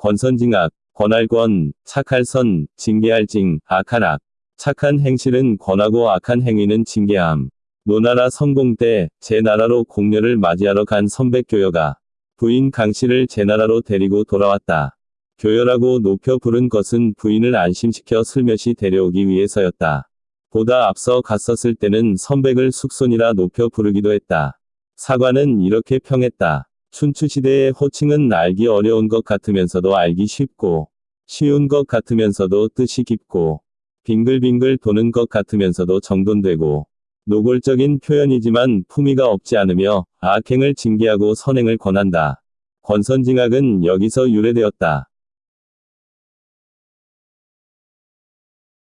권선징악, 권할권, 착할선, 징계할징, 악한악. 착한 행실은 권하고 악한 행위는 징계함. 노나라 성공 때 제 나라로 공녀를 맞이하러 간 선백 교여가 부인 강씨를 제 나라로 데리고 돌아왔다. 교여라고 높여 부른 것은 부인을 안심시켜 슬며시 데려오기 위해서였다. 보다 앞서 갔었을 때는 선백을 숙손이라 높여 부르기도 했다. 사관은 이렇게 평했다. 춘추시대의 호칭은 알기 어려운 것 같으면서도 알기 쉽고, 쉬운 것 같으면서도 뜻이 깊고, 빙글빙글 도는 것 같으면서도 정돈되고, 노골적인 표현이지만 품위가 없지 않으며 악행을 징계하고 선행을 권한다. 권선징악은 여기서 유래되었다.